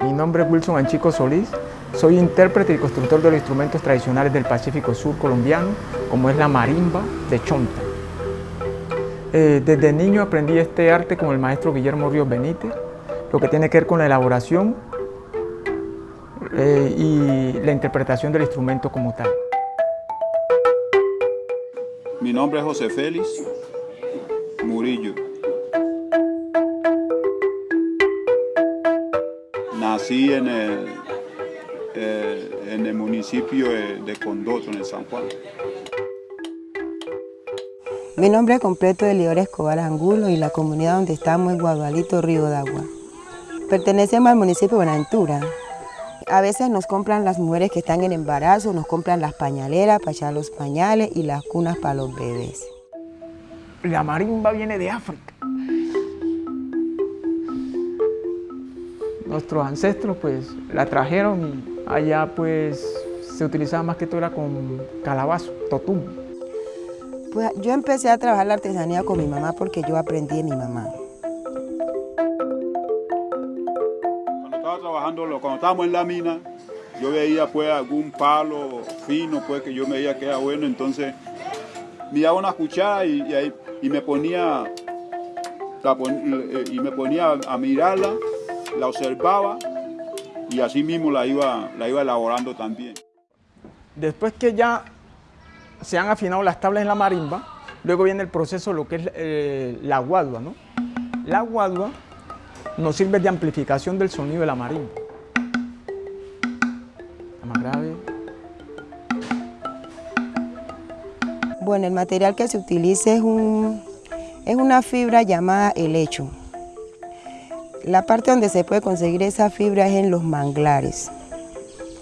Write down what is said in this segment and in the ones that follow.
Mi nombre es Wilson Anchico Solís, soy intérprete y constructor de los instrumentos tradicionales del Pacífico Sur colombiano, como es la marimba de Chonta. Eh, desde niño aprendí este arte con el maestro Guillermo Ríos Benítez, lo que tiene que ver con la elaboración eh, y la interpretación del instrumento como tal. Mi nombre es José Félix Murillo. Nací en el, eh, en el municipio de Condoto, en el San Juan. Mi nombre completo es Lior Escobar Angulo y la comunidad donde estamos es Guadualito Río de Agua. Pertenecemos al municipio de Buenaventura. A veces nos compran las mujeres que están en embarazo, nos compran las pañaleras para echar los pañales y las cunas para los bebés. La marimba viene de África. Nuestros ancestros pues la trajeron y allá pues se utilizaba más que todo era con calabazo, totum. Pues yo empecé a trabajar la artesanía con mi mamá porque yo aprendí de mi mamá. Cuando estaba trabajando, cuando estábamos en la mina, yo veía pues algún palo fino pues que yo veía que era bueno, entonces me daba una cuchara y, y me ponía y me ponía a mirarla la observaba y así mismo la iba, la iba elaborando también. Después que ya se han afinado las tablas en la marimba, luego viene el proceso, lo que es eh, la guadua. ¿no? La guadua nos sirve de amplificación del sonido de la marimba. La más grave. Bueno, el material que se utiliza es, un, es una fibra llamada helecho. La parte donde se puede conseguir esa fibra es en los manglares,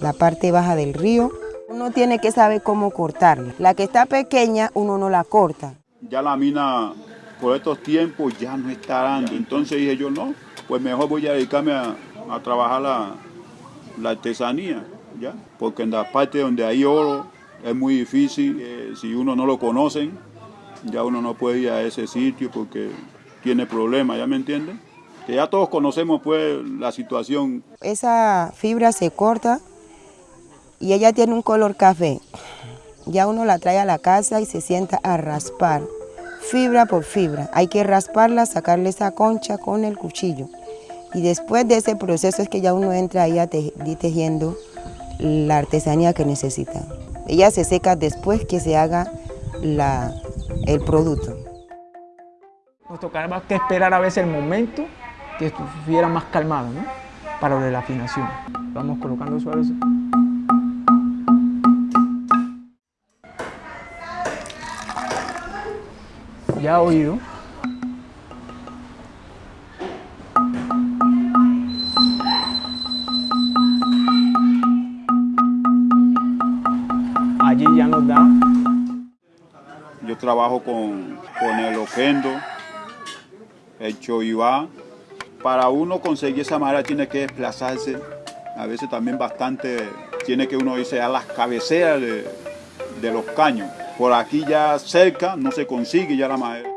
la parte baja del río. Uno tiene que saber cómo cortarla. La que está pequeña, uno no la corta. Ya la mina, por estos tiempos, ya no está dando. Entonces dije yo, no, pues mejor voy a dedicarme a, trabajar la, artesanía, ¿ya? Porque en la parte donde hay oro es muy difícil. Eh, si uno no lo conoce, ya uno no puede ir a ese sitio porque tiene problemas, ¿ya me entienden? Que ya todos conocemos pues la situación. Esa fibra se corta y ella tiene un color café. Ya uno la trae a la casa y se sienta a raspar, fibra por fibra. Hay que rasparla, sacarle esa concha con el cuchillo. Y después de ese proceso es que ya uno entra ahí a tejiendo la artesanía que necesita. Ella se seca después que se haga la, el producto. Nos tocará que esperar a veces el momento que estuviera más calmado, ¿no? Para lo de la afinación. Vamos colocando suave. Ya oído. Allí ya nos da. Yo trabajo con, con el oquendo, el choibá, para uno conseguir esa madera tiene que desplazarse, a veces también bastante, tiene que uno irse a las cabeceras de, los caños. Por aquí ya cerca no se consigue ya la madera.